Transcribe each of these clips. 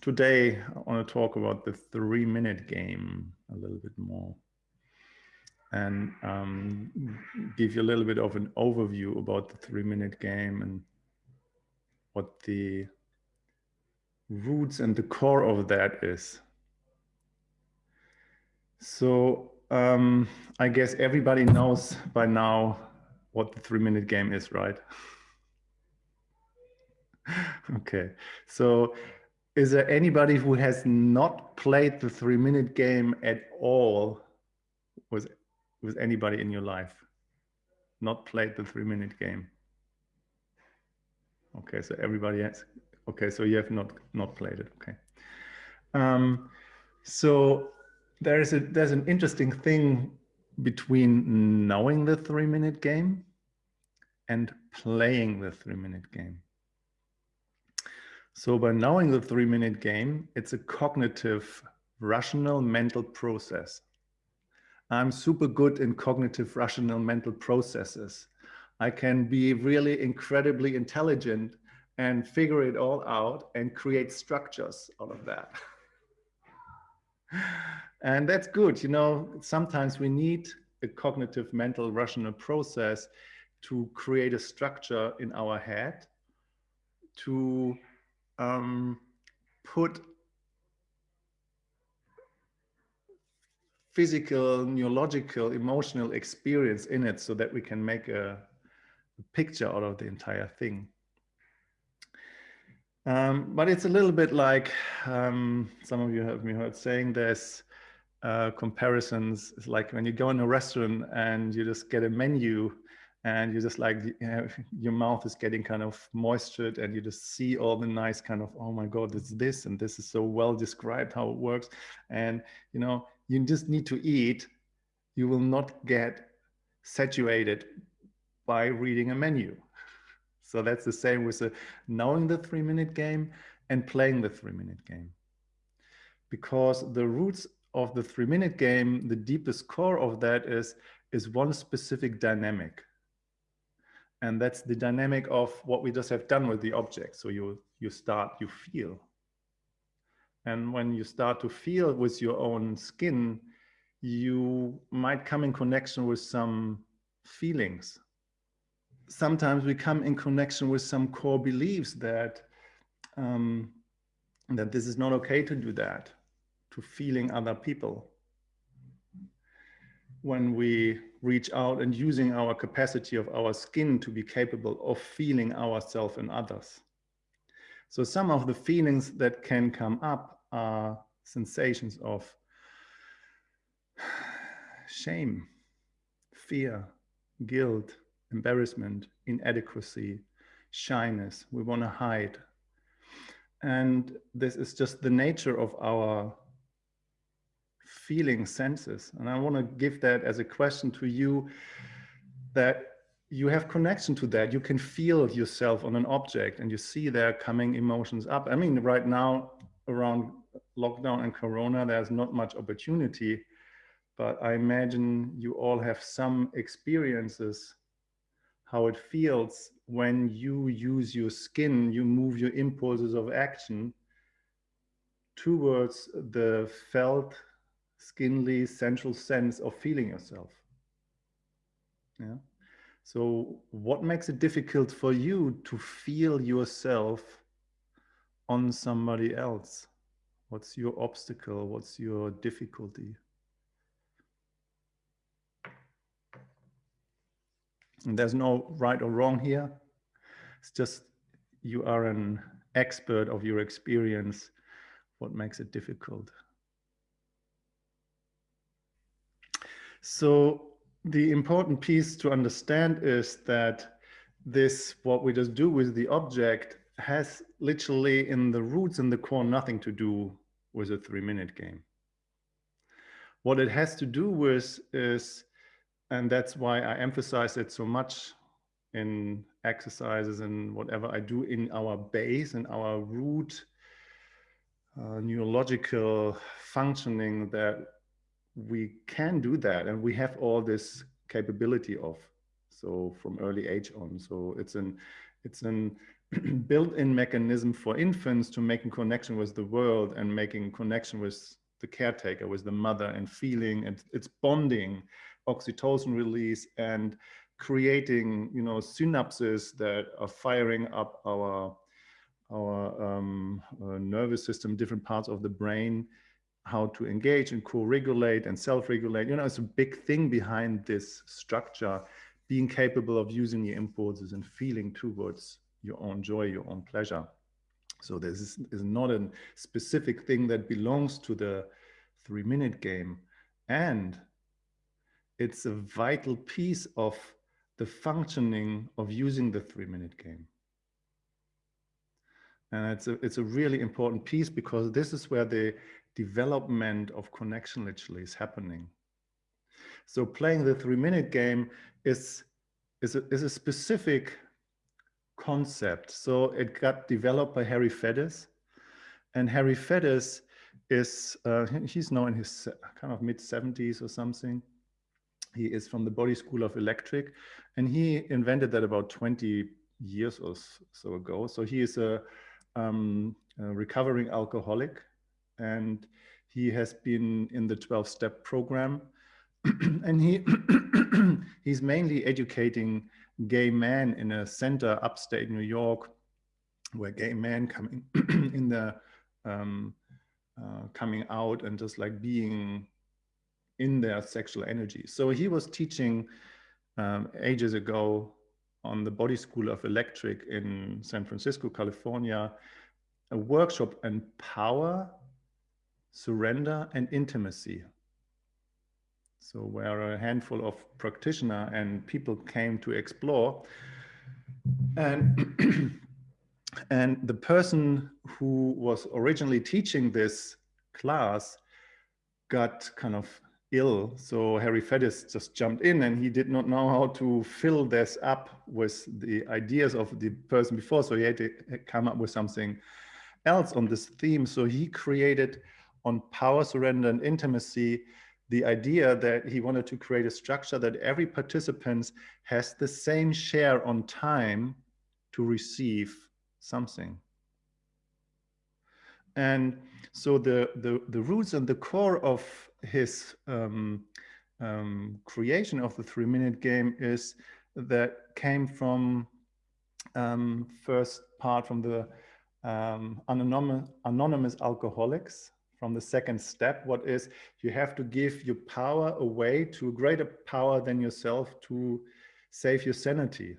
today I want to talk about the three minute game a little bit more and um, give you a little bit of an overview about the three minute game and what the roots and the core of that is. So um, I guess everybody knows by now what the three minute game is, right? okay, so is there anybody who has not played the three minute game at all with, with anybody in your life? Not played the three minute game? Okay, so everybody has, okay, so you have not, not played it, okay. Um, so there is a, there's an interesting thing between knowing the three minute game and playing the three minute game. So by knowing the three minute game, it's a cognitive, rational mental process. I'm super good in cognitive, rational mental processes. I can be really incredibly intelligent and figure it all out and create structures out of that. and that's good. You know, sometimes we need a cognitive, mental, rational process to create a structure in our head to um, put physical, neurological, emotional experience in it so that we can make a, a picture out of the entire thing. Um, but it's a little bit like um, some of you have me heard saying there's uh, comparisons. It's like when you go in a restaurant and you just get a menu and you just like your mouth is getting kind of moistured and you just see all the nice kind of oh my god it's this and this is so well described how it works. And you know you just need to eat. You will not get saturated by reading a menu. So that's the same with the knowing the three minute game and playing the three minute game. Because the roots of the three minute game the deepest core of that is is one specific dynamic and that's the dynamic of what we just have done with the object. So you, you start, you feel. And when you start to feel with your own skin, you might come in connection with some feelings. Sometimes we come in connection with some core beliefs that, um, that this is not okay to do that, to feeling other people. When we reach out and using our capacity of our skin to be capable of feeling ourselves and others. So some of the feelings that can come up are sensations of shame, fear, guilt, embarrassment, inadequacy, shyness. We want to hide. And this is just the nature of our feeling senses. And I want to give that as a question to you that you have connection to that. You can feel yourself on an object and you see there coming emotions up. I mean, right now around lockdown and Corona, there's not much opportunity, but I imagine you all have some experiences how it feels when you use your skin, you move your impulses of action towards the felt skinly central sense of feeling yourself. Yeah. So what makes it difficult for you to feel yourself on somebody else? What's your obstacle? What's your difficulty? And there's no right or wrong here. It's just you are an expert of your experience. What makes it difficult? So the important piece to understand is that this, what we just do with the object has literally in the roots and the core nothing to do with a three minute game. What it has to do with is, and that's why I emphasize it so much in exercises and whatever I do in our base and our root uh, neurological functioning that we can do that and we have all this capability of so from early age on. So it's an it's an built-in mechanism for infants to making connection with the world and making connection with the caretaker, with the mother and feeling and it's bonding, oxytocin release and creating, you know, synapses that are firing up our our um, uh, nervous system, different parts of the brain, how to engage and co-regulate and self-regulate. You know, it's a big thing behind this structure, being capable of using your impulses and feeling towards your own joy, your own pleasure. So this is, is not a specific thing that belongs to the three minute game. And it's a vital piece of the functioning of using the three minute game. And it's a, it's a really important piece because this is where the development of connection literally is happening. So playing the three minute game is, is, a, is a specific concept. So it got developed by Harry Faddis and Harry Faddis is, uh, he's now in his kind of mid 70s or something. He is from the Body School of Electric and he invented that about 20 years or so ago. So he is a um, a recovering alcoholic and he has been in the 12 step program and he he's mainly educating gay men in a center upstate New York where gay men coming in the um, uh, coming out and just like being in their sexual energy. So he was teaching um, ages ago on the Body School of Electric in San Francisco, California, a workshop on power, surrender, and intimacy. So where a handful of practitioner and people came to explore. And, and the person who was originally teaching this class got kind of ill. So Harry Faddis just jumped in and he did not know how to fill this up with the ideas of the person before. So he had to come up with something else on this theme. So he created on power, surrender and intimacy, the idea that he wanted to create a structure that every participant has the same share on time to receive something. And so the, the, the roots and the core of his um, um, creation of the three minute game is that came from um, first part from the um, anonymous, anonymous alcoholics from the second step. What is you have to give your power away to a greater power than yourself to save your sanity.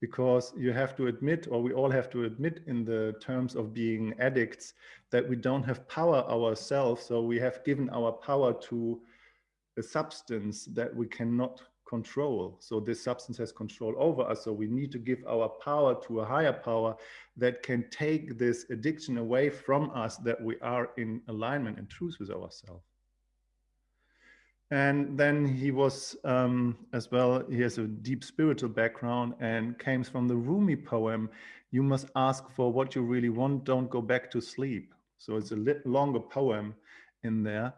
Because you have to admit, or we all have to admit in the terms of being addicts, that we don't have power ourselves. So we have given our power to a substance that we cannot control. So this substance has control over us. So we need to give our power to a higher power that can take this addiction away from us that we are in alignment and truth with ourselves. And then he was um, as well, he has a deep spiritual background and came from the Rumi poem, you must ask for what you really want, don't go back to sleep. So it's a longer poem in there.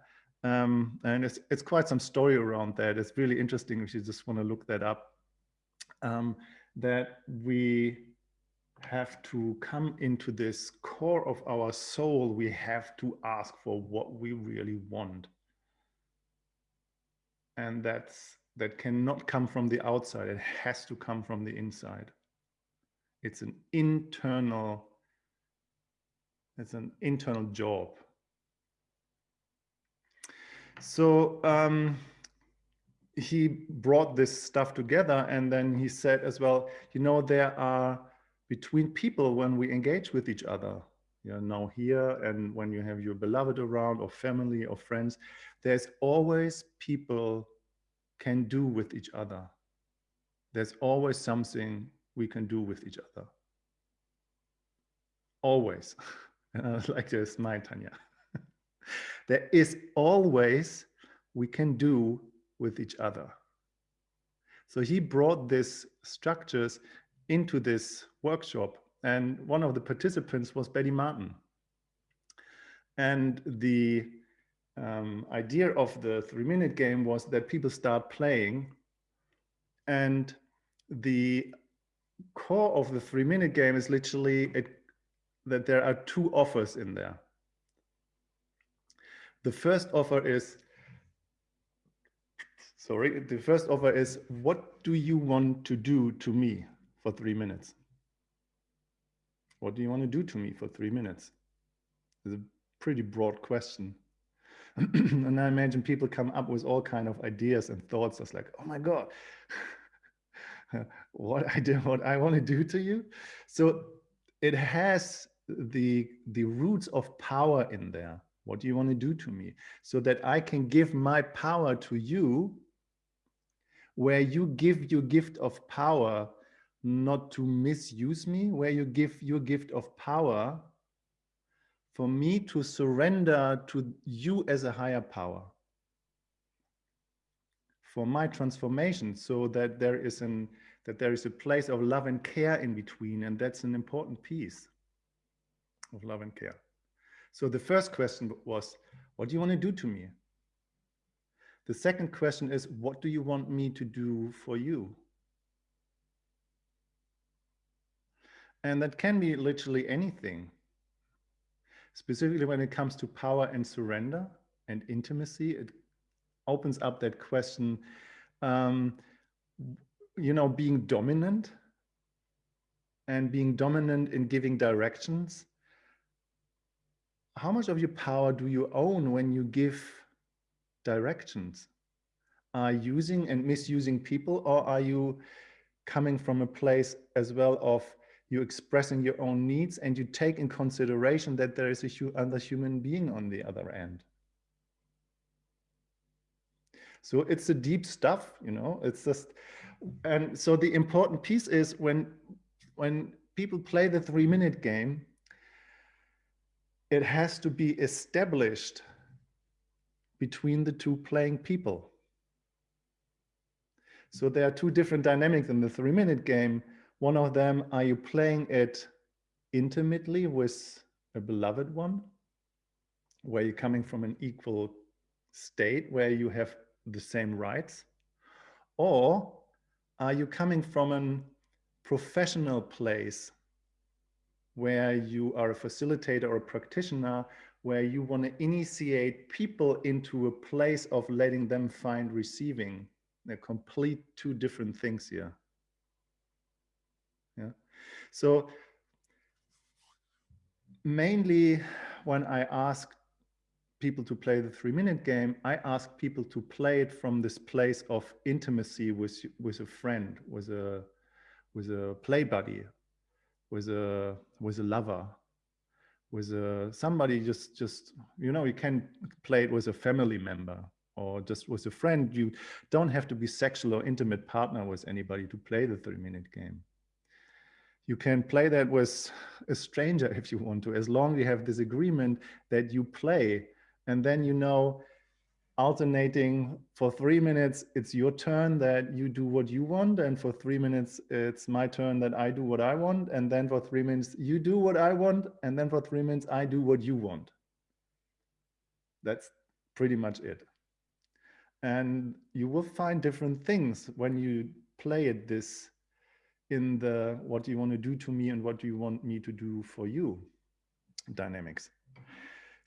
Um, and it's, it's quite some story around that. It's really interesting if you just want to look that up. Um, that we have to come into this core of our soul. We have to ask for what we really want. And that's that cannot come from the outside. It has to come from the inside. It's an internal, it's an internal job so um, he brought this stuff together and then he said as well, you know, there are between people when we engage with each other, you know, now here and when you have your beloved around or family or friends, there's always people can do with each other. There's always something we can do with each other. Always. like this, my Tanya there is always we can do with each other. So he brought these structures into this workshop and one of the participants was Betty Martin. And the um, idea of the three minute game was that people start playing and the core of the three minute game is literally it, that there are two offers in there. The first offer is, sorry, the first offer is, what do you want to do to me for three minutes? What do you want to do to me for three minutes? It's a pretty broad question. and I imagine people come up with all kind of ideas and thoughts. It's like, oh my God, what I do, what I want to do to you. So it has the the roots of power in there. What do you want to do to me? So that I can give my power to you, where you give your gift of power not to misuse me, where you give your gift of power for me to surrender to you as a higher power for my transformation so that there is an that there is a place of love and care in between and that's an important piece of love and care so the first question was what do you want to do to me? The second question is what do you want me to do for you? And that can be literally anything. Specifically when it comes to power and surrender and intimacy, it opens up that question, um, you know, being dominant and being dominant in giving directions. How much of your power do you own when you give directions? Are using and misusing people or are you coming from a place as well of you're expressing your own needs and you take in consideration that there is a other human being on the other end. So it's the deep stuff, you know, it's just, and so the important piece is when, when people play the three minute game, it has to be established between the two playing people. So there are two different dynamics in the three minute game one of them, are you playing it intimately with a beloved one, where you're coming from an equal state, where you have the same rights? Or are you coming from a professional place where you are a facilitator or a practitioner, where you want to initiate people into a place of letting them find receiving? They're complete two different things here. Yeah. So mainly when I ask people to play the three minute game, I ask people to play it from this place of intimacy with, with a friend, with a, with a play buddy, with a, with a lover, with a, somebody just, just, you know, you can play it with a family member or just with a friend. You don't have to be sexual or intimate partner with anybody to play the three minute game you can play that with a stranger if you want to, as long as you have this agreement that you play. And then you know, alternating for three minutes, it's your turn that you do what you want. And for three minutes, it's my turn that I do what I want. And then for three minutes, you do what I want. And then for three minutes, I do what you want. That's pretty much it. And you will find different things when you play it this in the what you want to do to me and what do you want me to do for you dynamics.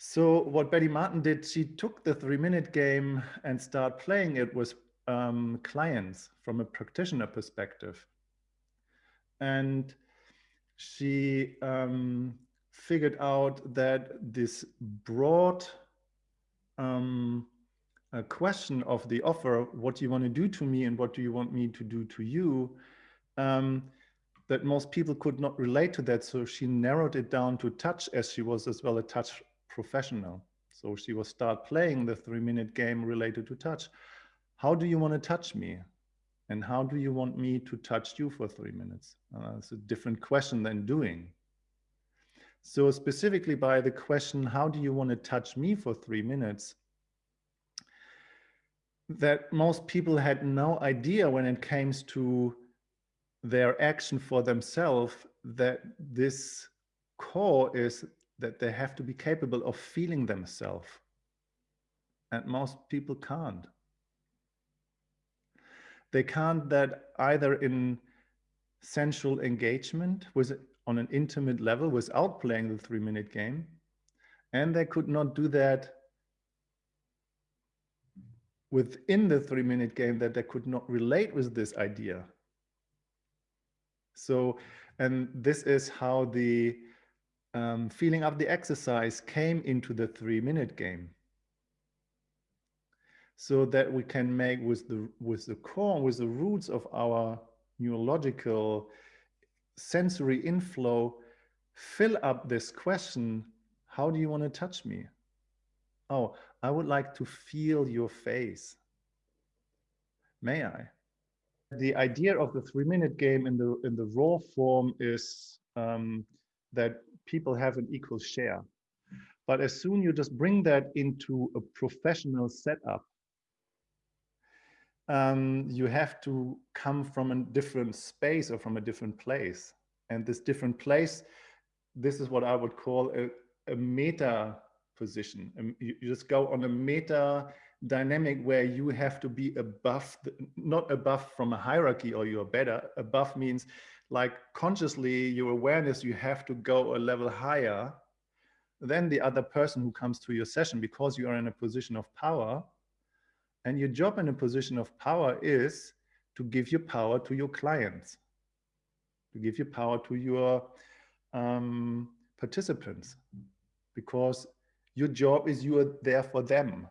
So what Betty Martin did, she took the three minute game and start playing it with um, clients from a practitioner perspective. And she um, figured out that this broad um, question of the offer, what do you want to do to me and what do you want me to do to you, um, that most people could not relate to that. So she narrowed it down to touch as she was as well a touch professional. So she will start playing the three minute game related to touch. How do you want to touch me? And how do you want me to touch you for three minutes? Uh, it's a different question than doing. So specifically by the question, how do you want to touch me for three minutes? That most people had no idea when it came to their action for themselves that this core is that they have to be capable of feeling themselves and most people can't they can't that either in sensual engagement with on an intimate level without playing the three minute game. And they could not do that within the three minute game that they could not relate with this idea. So, and this is how the um, feeling of the exercise came into the three minute game. So that we can make with the, with the core, with the roots of our neurological sensory inflow, fill up this question, how do you want to touch me? Oh, I would like to feel your face. May I? The idea of the three minute game in the in the raw form is um, that people have an equal share. But as soon you just bring that into a professional setup, um, you have to come from a different space or from a different place. And this different place, this is what I would call a, a meta position. Um, you, you, just go on a meta dynamic where you have to be above, the, not above from a hierarchy or you're better. Above means like consciously your awareness, you have to go a level higher than the other person who comes to your session because you are in a position of power. And your job in a position of power is to give your power to your clients, to give your power to your um, participants, because your job is you are there for them.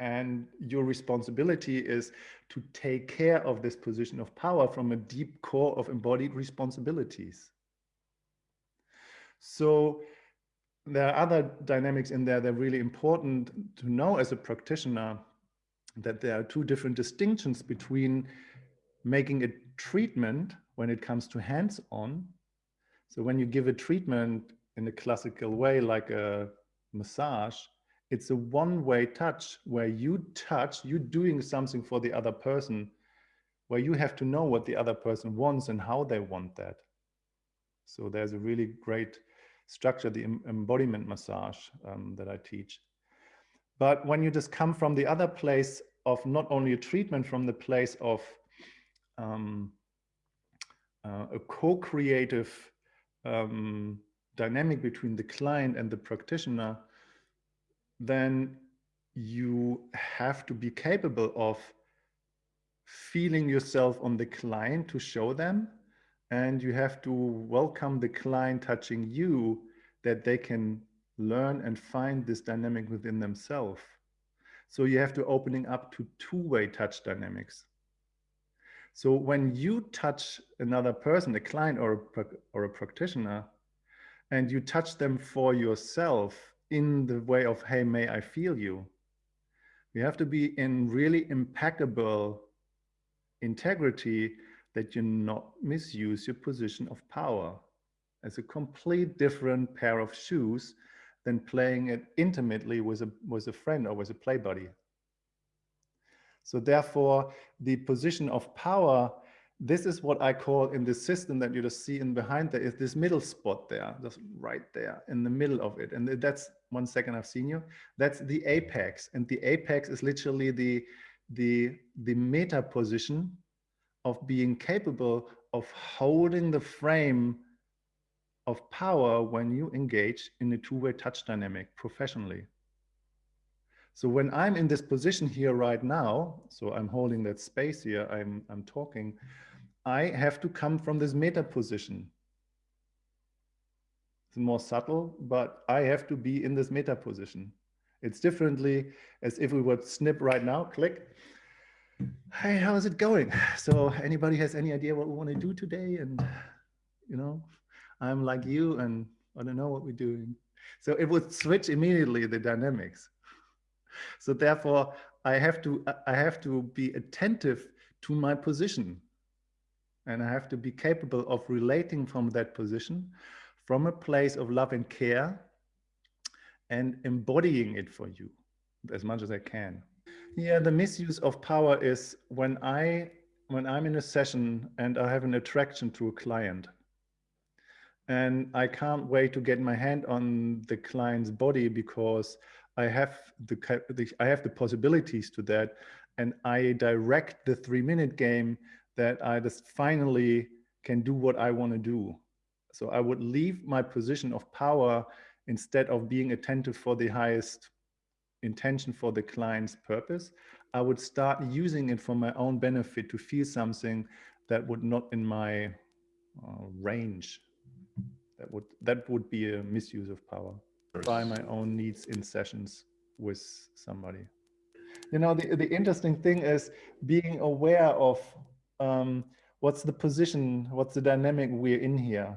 And your responsibility is to take care of this position of power from a deep core of embodied responsibilities. So there are other dynamics in there that are really important to know as a practitioner that there are two different distinctions between making a treatment when it comes to hands-on. So when you give a treatment in a classical way, like a massage, it's a one-way touch where you touch, You're doing something for the other person, where you have to know what the other person wants and how they want that. So there's a really great structure, the embodiment massage um, that I teach. But when you just come from the other place of not only a treatment from the place of um, uh, a co-creative um, dynamic between the client and the practitioner, then you have to be capable of feeling yourself on the client to show them and you have to welcome the client touching you that they can learn and find this dynamic within themselves. So you have to opening up to two-way touch dynamics. So when you touch another person, a client or a, or a practitioner, and you touch them for yourself in the way of, hey, may I feel you? You have to be in really impeccable integrity that you not misuse your position of power as a complete different pair of shoes than playing it intimately with a, with a friend or with a play buddy. So therefore, the position of power, this is what I call in the system that you just see in behind there is this middle spot there, just right there in the middle of it. And that's one second I've seen you. That's the apex. And the apex is literally the, the, the meta position of being capable of holding the frame of power when you engage in a two-way touch dynamic professionally. So when I'm in this position here right now, so I'm holding that space here, I'm, I'm talking, I have to come from this meta position. It's more subtle, but I have to be in this meta position. It's differently as if we would snip right now, click. Hey, how is it going? So anybody has any idea what we want to do today? And, you know, I'm like you and I don't know what we're doing. So it would switch immediately the dynamics. So therefore I have to, I have to be attentive to my position and I have to be capable of relating from that position from a place of love and care and embodying it for you as much as I can. Yeah, the misuse of power is when I when I'm in a session and I have an attraction to a client and I can't wait to get my hand on the client's body because I have the, the I have the possibilities to that, and I direct the three minute game that I just finally can do what I want to do. So I would leave my position of power instead of being attentive for the highest intention for the client's purpose. I would start using it for my own benefit to feel something that would not in my uh, range. That would that would be a misuse of power by my own needs in sessions with somebody. You know, the, the interesting thing is being aware of um, what's the position, what's the dynamic we're in here.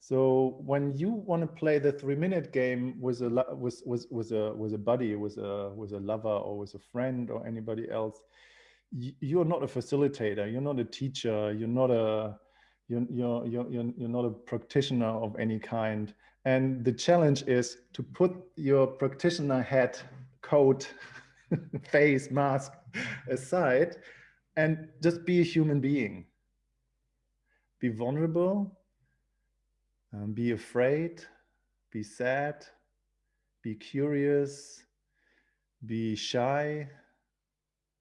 So when you want to play the three minute game with a with, with, with a with a buddy, with a with a lover or with a friend or anybody else, you're not a facilitator, you're not a teacher, you're not a you're, you're, you're, you're not a practitioner of any kind. And the challenge is to put your practitioner hat, coat, face, mask aside and just be a human being. Be vulnerable, um, be afraid, be sad, be curious, be shy,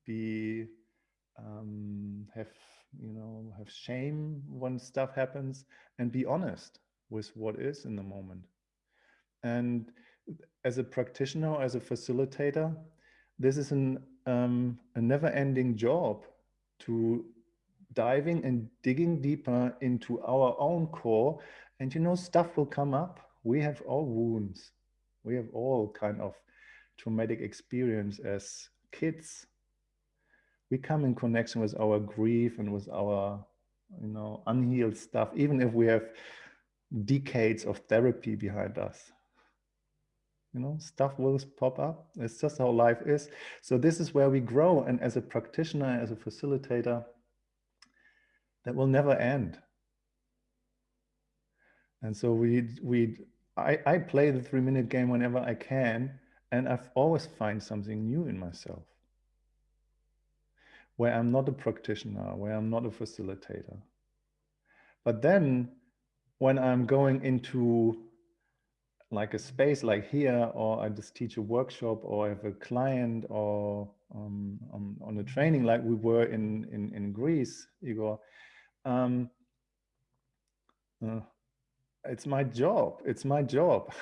be um, have you know have shame when stuff happens, and be honest with what is in the moment. And as a practitioner, as a facilitator, this is an, um, a never-ending job to diving and digging deeper into our own core. And you know, stuff will come up. We have all wounds. We have all kind of traumatic experience as kids. We come in connection with our grief and with our, you know, unhealed stuff, even if we have decades of therapy behind us. You know stuff will pop up. It's just how life is. So this is where we grow and as a practitioner as a facilitator that will never end. And so we we I, I play the three minute game whenever I can and I've always find something new in myself. Where I'm not a practitioner where I'm not a facilitator. But then when I'm going into like a space like here, or I just teach a workshop, or I have a client, or um, on, on a training like we were in in, in Greece, Igor. Um, uh, it's my job. It's my job.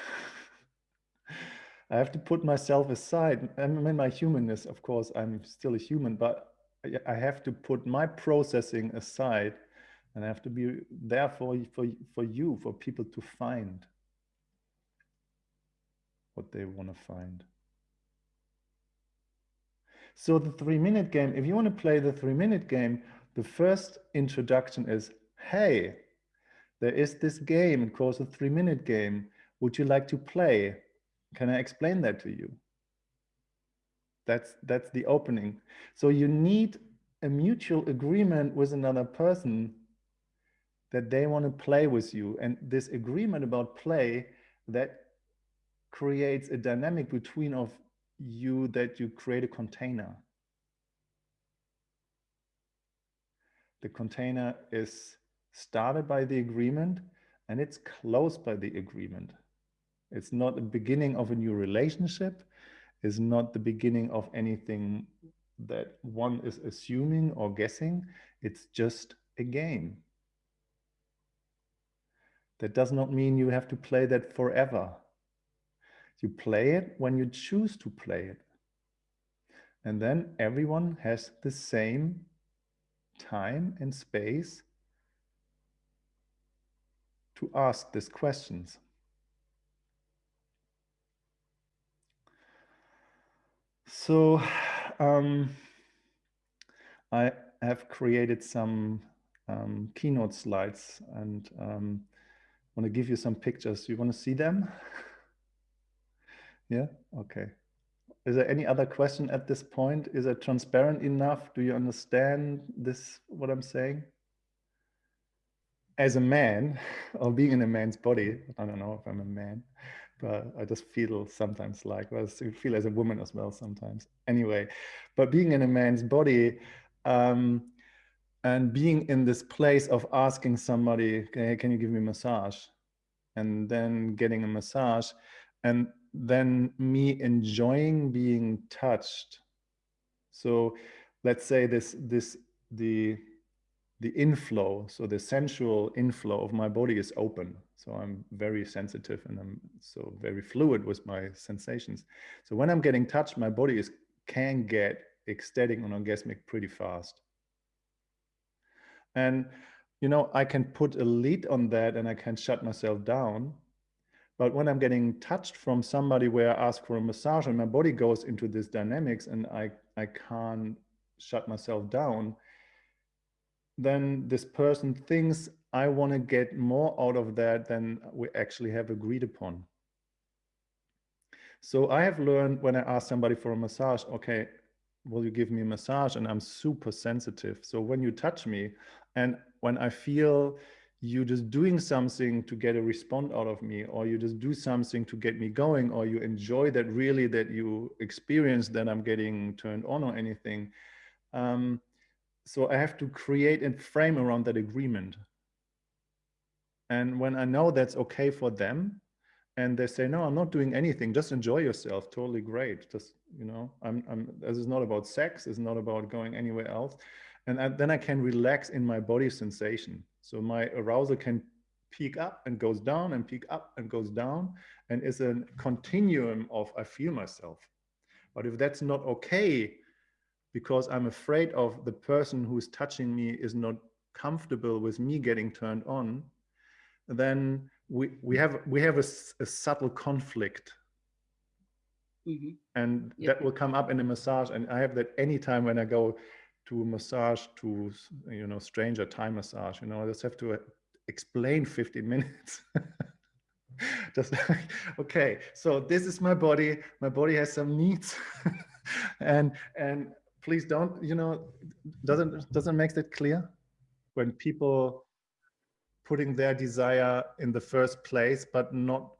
I have to put myself aside. I mean, my humanness, of course, I'm still a human, but I have to put my processing aside and I have to be there for, for, for you, for people to find what they want to find. So the three minute game, if you want to play the three minute game, the first introduction is, hey, there is this game, it calls a three minute game. Would you like to play? Can I explain that to you? That's, that's the opening. So you need a mutual agreement with another person that they want to play with you. And this agreement about play, that creates a dynamic between of you that you create a container. The container is started by the agreement and it's closed by the agreement. It's not the beginning of a new relationship. It's not the beginning of anything that one is assuming or guessing. It's just a game. That does not mean you have to play that forever. You play it when you choose to play it. And then everyone has the same time and space to ask these questions. So um, I have created some um, keynote slides and um, want to give you some pictures. You want to see them? Yeah, okay. Is there any other question at this point? Is it transparent enough? Do you understand this, what I'm saying? As a man, or being in a man's body, I don't know if I'm a man, but I just feel sometimes like, well, I feel as a woman as well sometimes. Anyway, but being in a man's body, um, and being in this place of asking somebody, hey, can you give me a massage? And then getting a massage and then me enjoying being touched. So let's say this, this, the, the inflow, so the sensual inflow of my body is open. So I'm very sensitive and I'm so very fluid with my sensations. So when I'm getting touched, my body is can get ecstatic and orgasmic pretty fast. And you know, I can put a lead on that and I can shut myself down. But when I'm getting touched from somebody where I ask for a massage and my body goes into this dynamics and I, I can't shut myself down, then this person thinks I want to get more out of that than we actually have agreed upon. So I have learned when I ask somebody for a massage, okay, will you give me a massage? And I'm super sensitive. So when you touch me and when I feel you just doing something to get a response out of me, or you just do something to get me going, or you enjoy that really that you experience that I'm getting turned on or anything, um, so I have to create a frame around that agreement. And when I know that's okay for them, and they say, no, I'm not doing anything, just enjoy yourself, totally great. Just, you know, I'm, I'm, this is not about sex, it's not about going anywhere else. And I, then I can relax in my body sensation. So my arousal can peak up and goes down and peak up and goes down and is a continuum of I feel myself. But if that's not okay, because I'm afraid of the person who's touching me is not comfortable with me getting turned on, then we, we have we have a, a subtle conflict. Mm -hmm. And yep. that will come up in a massage. And I have that anytime when I go to massage, to, you know, stranger Thai massage, you know, I just have to uh, explain 15 minutes. just like, okay, so this is my body. My body has some needs. and and please don't, you know, doesn't doesn't make that clear when people putting their desire in the first place, but not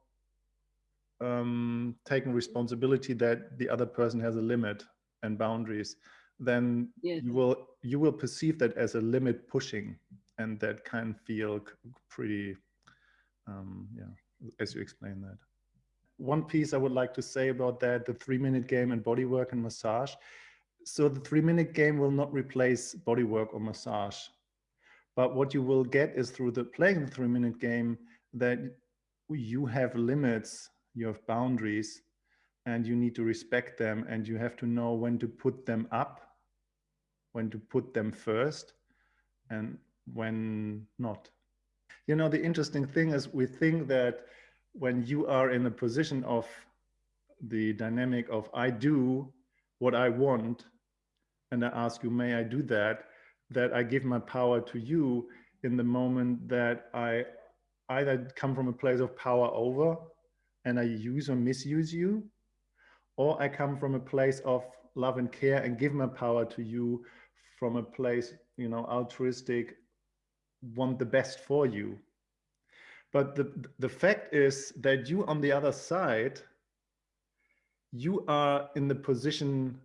um, taking responsibility that the other person has a limit and boundaries, then yes. you will you will perceive that as a limit pushing, and that can feel pretty, um, yeah, as you explain that. One piece I would like to say about that, the three minute game and body work and massage, so the three minute game will not replace body work or massage. But what you will get is through the playing the three minute game that you have limits, you have boundaries, and you need to respect them and you have to know when to put them up, when to put them first, and when not. You know, the interesting thing is we think that when you are in the position of the dynamic of I do what I want, and I ask you, may I do that? That I give my power to you in the moment that I either come from a place of power over and I use or misuse you, or I come from a place of love and care and give my power to you from a place, you know, altruistic, want the best for you. But the, the fact is that you on the other side, you are in the position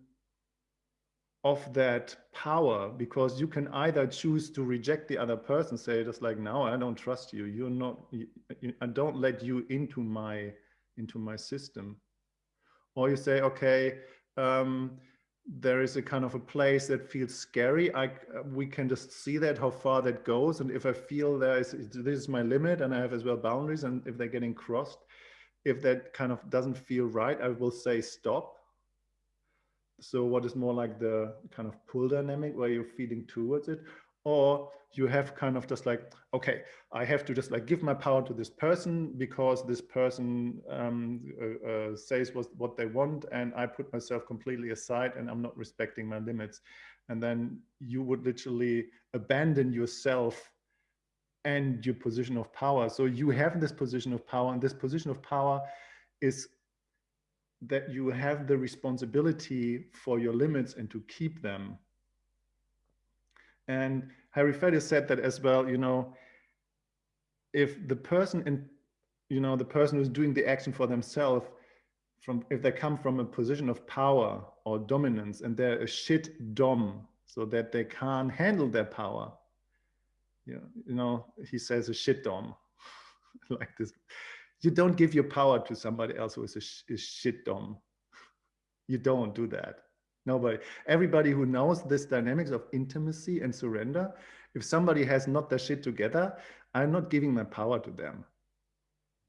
of that power because you can either choose to reject the other person say just like no i don't trust you you're not you, you, i don't let you into my into my system or you say okay um, there is a kind of a place that feels scary. I we can just see that how far that goes. And if i feel there is this is my limit and i have as well boundaries and if they're getting crossed if that kind of doesn't feel right i will say stop. So what is more like the kind of pull dynamic where you're feeding towards it? Or you have kind of just like, okay, I have to just like give my power to this person because this person um, uh, uh, says what, what they want and I put myself completely aside and I'm not respecting my limits. And then you would literally abandon yourself and your position of power. So you have this position of power and this position of power is that you have the responsibility for your limits and to keep them. And Harry Faddis said that as well, you know, if the person in, you know, the person who's doing the action for themselves, from if they come from a position of power or dominance and they're a shit dom, so that they can't handle their power, you know, you know he says a shit dom, like this you don't give your power to somebody else who is a, sh a shit dom. You don't do that. Nobody. Everybody who knows this dynamics of intimacy and surrender if somebody has not their shit together, I'm not giving my power to them.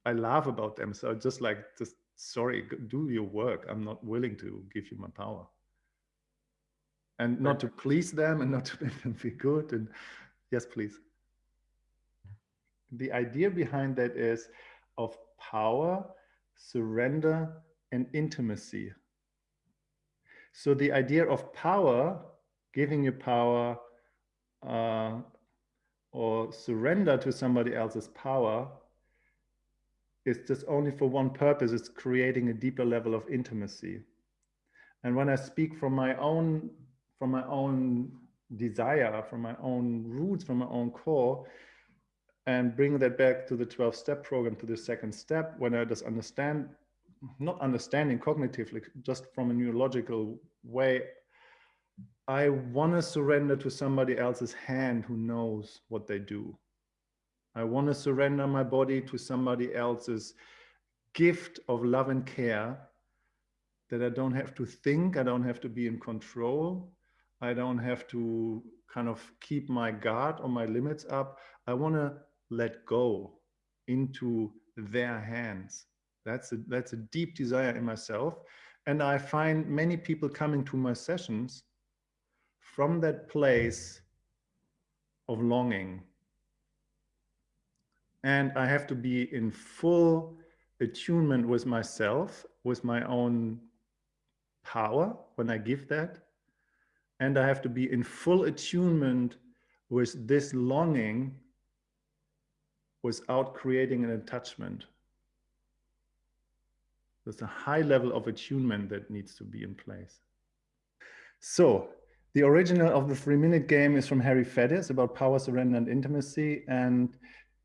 I laugh about them. So just like, just sorry, do your work. I'm not willing to give you my power. And not to please them and not to make them feel good. And yes, please. The idea behind that is of power, surrender, and intimacy. So the idea of power, giving you power, uh, or surrender to somebody else's power is just only for one purpose. It's creating a deeper level of intimacy. And when I speak from my own, from my own desire, from my own roots, from my own core, and bring that back to the 12 step program, to the second step, when I just understand, not understanding cognitively, just from a neurological way, I want to surrender to somebody else's hand who knows what they do. I want to surrender my body to somebody else's gift of love and care that I don't have to think, I don't have to be in control, I don't have to kind of keep my guard or my limits up. I want to let go into their hands. That's a, that's a deep desire in myself. And I find many people coming to my sessions from that place of longing. And I have to be in full attunement with myself, with my own power when I give that. And I have to be in full attunement with this longing without creating an attachment. There's a high level of attunement that needs to be in place. So the original of the three minute game is from Harry Faddis about power, surrender, and intimacy. And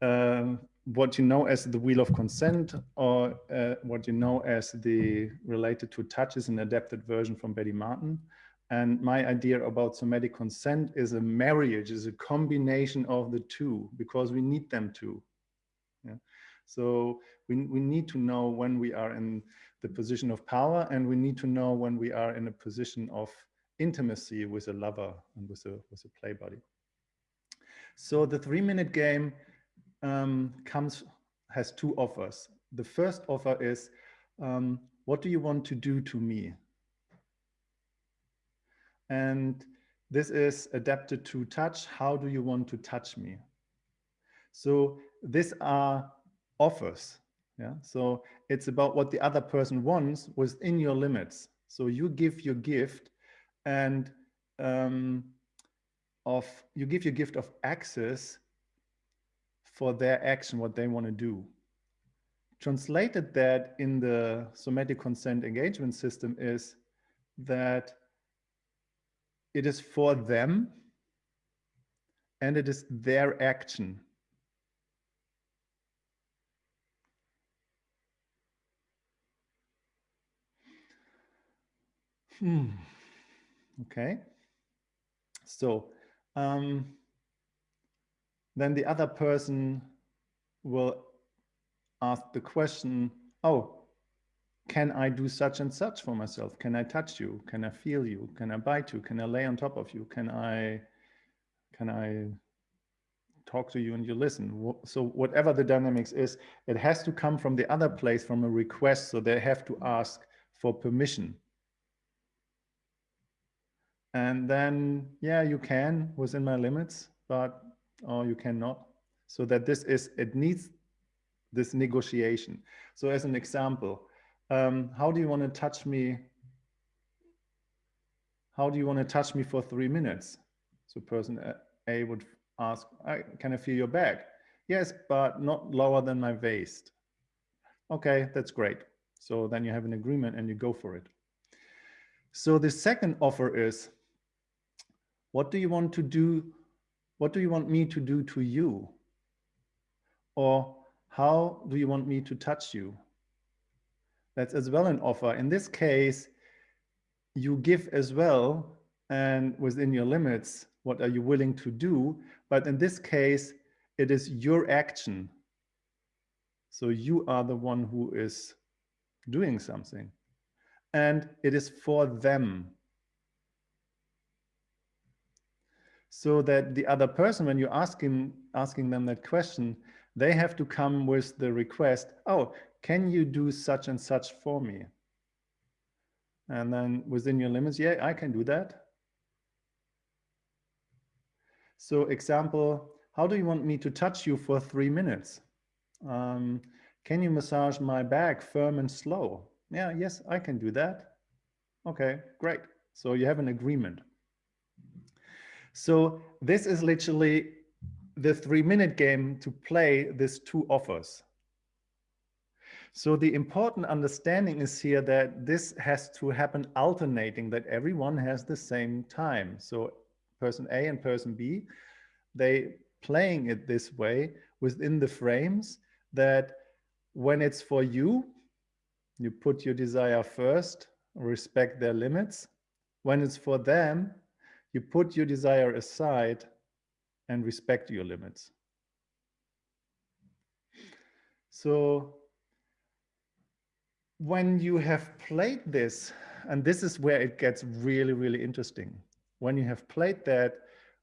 uh, what you know as the wheel of consent or uh, what you know as the related to touch is an adapted version from Betty Martin. And my idea about somatic consent is a marriage, is a combination of the two because we need them to. So we, we need to know when we are in the position of power and we need to know when we are in a position of intimacy with a lover and with a, with a play buddy. So the three minute game um, comes, has two offers. The first offer is, um, what do you want to do to me? And this is adapted to touch. How do you want to touch me? So these are offers. Yeah. So it's about what the other person wants within your limits. So you give your gift and um, of you give your gift of access for their action, what they want to do. Translated that in the somatic consent engagement system is that it is for them and it is their action. Hmm. Okay. So um, then the other person will ask the question, oh, can I do such and such for myself? Can I touch you? Can I feel you? Can I bite you? Can I lay on top of you? Can I, can I talk to you and you listen? So whatever the dynamics is, it has to come from the other place, from a request. So they have to ask for permission and then, yeah, you can within my limits, but or you cannot. So that this is, it needs this negotiation. So as an example, um, how do you want to touch me? How do you want to touch me for three minutes? So person A would ask, can I feel your back? Yes, but not lower than my waist. Okay, that's great. So then you have an agreement and you go for it. So the second offer is, what do you want to do? What do you want me to do to you? Or how do you want me to touch you? That's as well an offer. In this case, you give as well and within your limits, what are you willing to do? But in this case, it is your action. So you are the one who is doing something. And it is for them. So that the other person, when you're asking, asking them that question, they have to come with the request, oh, can you do such and such for me? And then within your limits, yeah, I can do that. So example, how do you want me to touch you for three minutes? Um, can you massage my back firm and slow? Yeah, yes, I can do that. Okay, great. So you have an agreement. So this is literally the three minute game to play these two offers. So the important understanding is here that this has to happen alternating, that everyone has the same time. So person A and person B, they playing it this way within the frames that when it's for you, you put your desire first, respect their limits. When it's for them, you put your desire aside and respect your limits. So when you have played this, and this is where it gets really, really interesting. When you have played that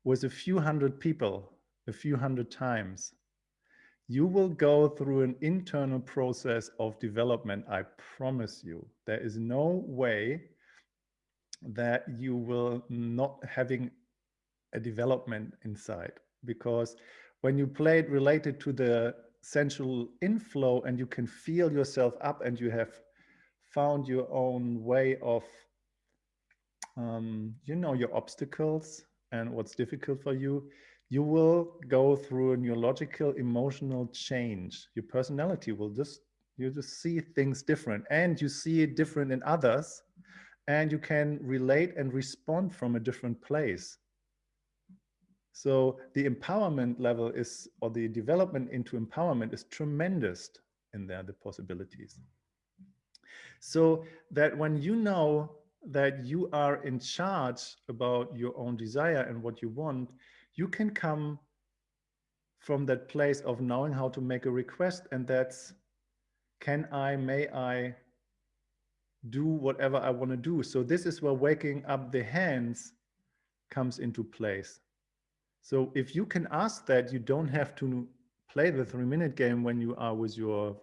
with a few hundred people, a few hundred times, you will go through an internal process of development. I promise you, there is no way that you will not having a development inside because when you play it related to the sensual inflow and you can feel yourself up and you have found your own way of, um, you know, your obstacles and what's difficult for you, you will go through a neurological emotional change. Your personality will just, you just see things different and you see it different in others and you can relate and respond from a different place. So the empowerment level is, or the development into empowerment is tremendous in there, the possibilities. So that when you know that you are in charge about your own desire and what you want, you can come from that place of knowing how to make a request and that's can I, may I do whatever I want to do. So this is where waking up the hands comes into place. So if you can ask that, you don't have to play the three minute game when you are with your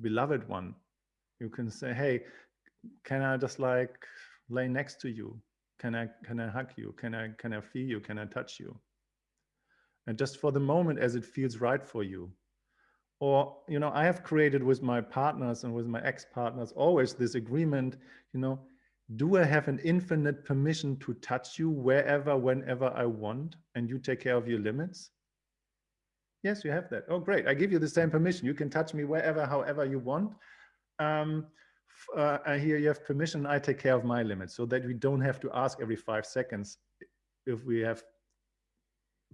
beloved one. You can say, hey, can I just like lay next to you? Can I, can I hug you? Can I, can I feel you? Can I touch you? And just for the moment as it feels right for you. Or, you know, I have created with my partners and with my ex-partners always this agreement, you know, do I have an infinite permission to touch you wherever, whenever I want, and you take care of your limits? Yes, you have that. Oh, great. I give you the same permission. You can touch me wherever, however you want. Um, uh, here you have permission. I take care of my limits so that we don't have to ask every five seconds if we have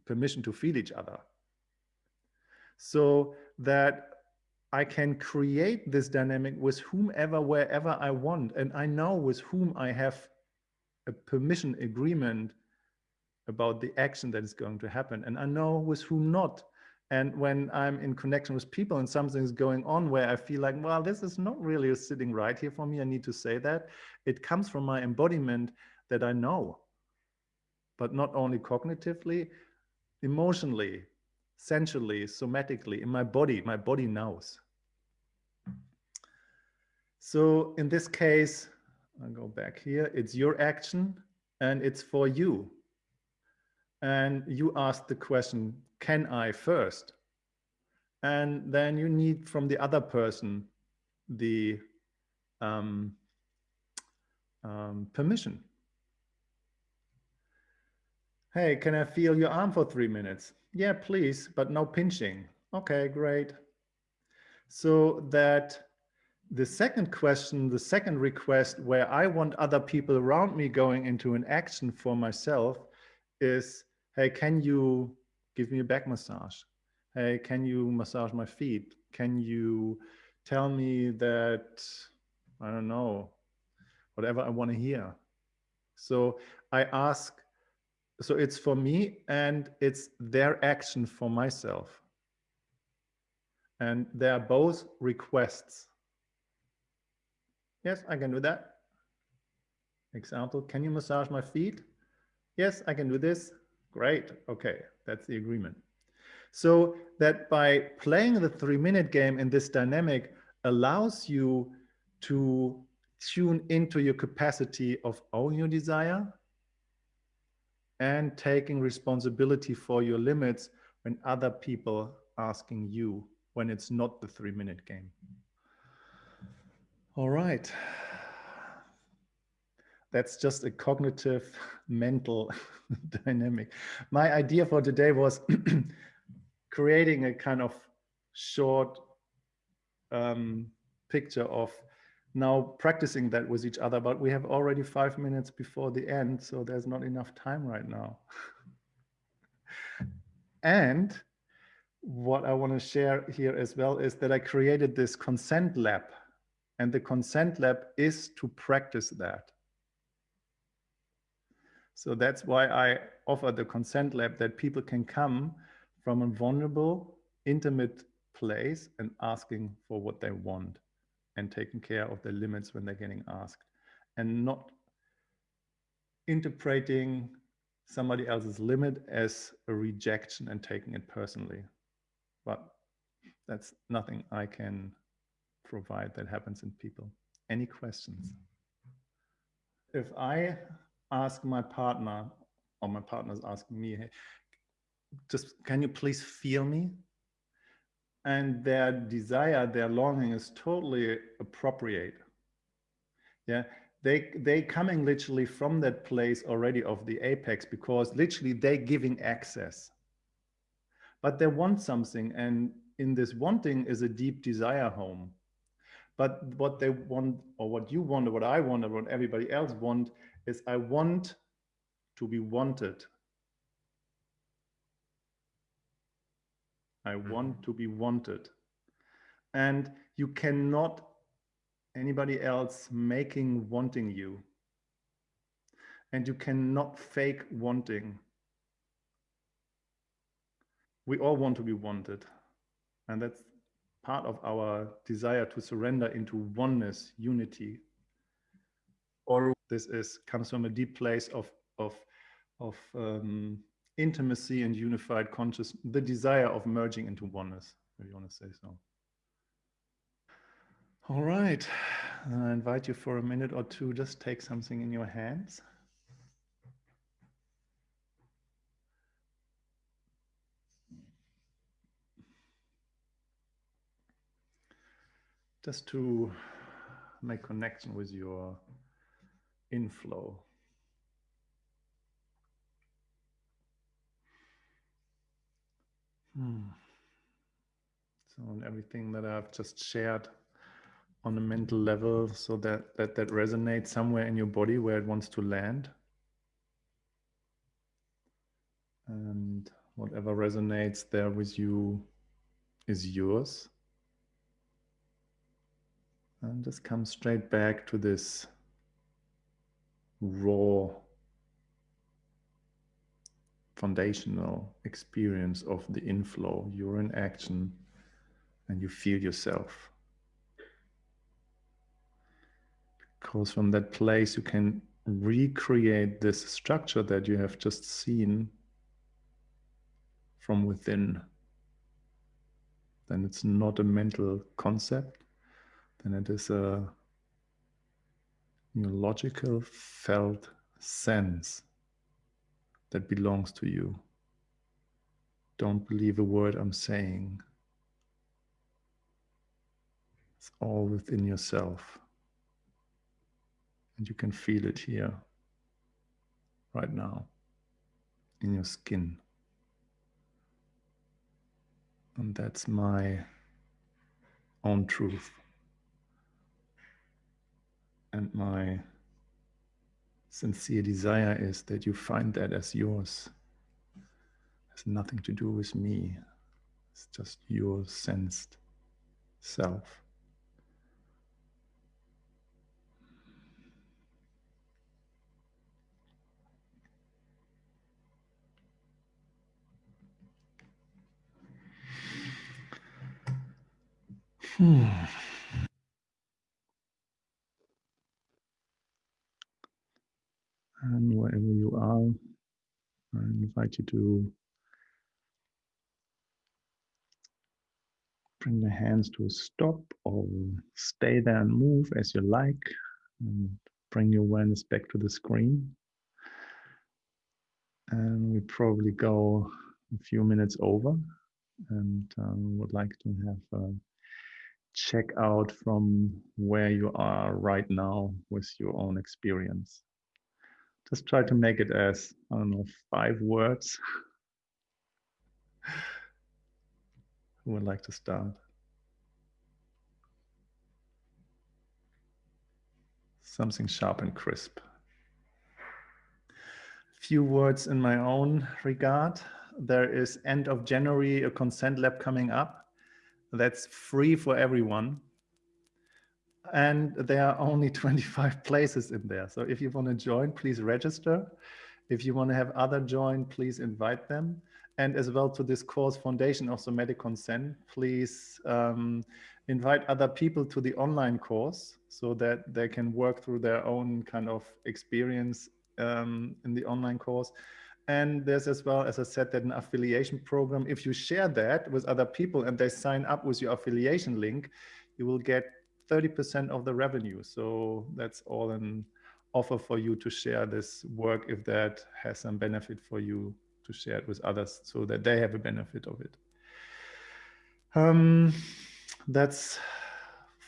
permission to feel each other. So that I can create this dynamic with whomever, wherever I want. And I know with whom I have a permission agreement about the action that is going to happen. And I know with whom not. And when I'm in connection with people and something is going on where I feel like, well, this is not really sitting right here for me, I need to say that. It comes from my embodiment that I know, but not only cognitively, emotionally, sensually, somatically, in my body, my body knows. So in this case, I'll go back here, it's your action and it's for you. And you ask the question, can I first? And then you need from the other person the um, um, permission. Hey, can I feel your arm for three minutes? Yeah, please, but no pinching. Okay, great. So that the second question, the second request where I want other people around me going into an action for myself is, hey, can you give me a back massage? Hey, can you massage my feet? Can you tell me that, I don't know, whatever I want to hear? So I ask so it's for me and it's their action for myself. And they are both requests. Yes, I can do that. Example, can you massage my feet? Yes, I can do this. Great. Okay, that's the agreement. So that by playing the three minute game in this dynamic allows you to tune into your capacity of own your desire and taking responsibility for your limits when other people asking you when it's not the three minute game. All right. That's just a cognitive mental dynamic. My idea for today was creating a kind of short um, picture of now practicing that with each other, but we have already five minutes before the end, so there's not enough time right now. and what I want to share here as well is that I created this consent lab and the consent lab is to practice that. So that's why I offer the consent lab that people can come from a vulnerable, intimate place and asking for what they want and taking care of their limits when they're getting asked and not interpreting somebody else's limit as a rejection and taking it personally. But that's nothing I can provide that happens in people. Any questions? If I ask my partner or my partner's asking me, hey, just can you please feel me? And their desire, their longing is totally appropriate. Yeah, they they coming literally from that place already of the apex because literally they giving access. But they want something, and in this wanting is a deep desire home. But what they want, or what you want, or what I want, or what everybody else want, is I want to be wanted. I mm-hmm. want to be wanted. And you cannot anybody else making wanting you. And you cannot fake wanting. We all want to be wanted. And that's part of our desire to surrender into oneness, unity. Or this is comes from a deep place of of of um, intimacy and unified conscious, the desire of merging into oneness, if you want to say so. All right, I invite you for a minute or two, just take something in your hands. Just to make connection with your inflow. Hmm. So on everything that I've just shared on a mental level so that, that that resonates somewhere in your body where it wants to land. And whatever resonates there with you is yours. And just come straight back to this raw foundational experience of the inflow. You're in action and you feel yourself. Because from that place, you can recreate this structure that you have just seen from within. Then it's not a mental concept, then it is a logical felt sense that belongs to you. Don't believe a word I'm saying. It's all within yourself. And you can feel it here, right now, in your skin. And that's my own truth. And my sincere desire is that you find that as yours. It has nothing to do with me. It's just your sensed self. Hmm. And wherever you are, I invite you to bring the hands to a stop or stay there and move as you like and bring your awareness back to the screen. And we probably go a few minutes over and um, would like to have a check out from where you are right now with your own experience. Just try to make it as, I don't know, five words. Who would like to start? Something sharp and crisp. Few words in my own regard. There is end of January a consent lab coming up. That's free for everyone and there are only 25 places in there. So if you want to join, please register. If you want to have other join, please invite them. And as well to this course, Foundation of Somatic Consent, please um, invite other people to the online course so that they can work through their own kind of experience um, in the online course. And there's as well, as I said, that an affiliation program. If you share that with other people and they sign up with your affiliation link, you will get 30% of the revenue. So that's all an offer for you to share this work if that has some benefit for you to share it with others so that they have a benefit of it. Um, that's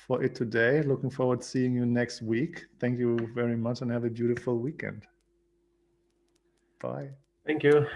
for it today. Looking forward to seeing you next week. Thank you very much and have a beautiful weekend. Bye. Thank you.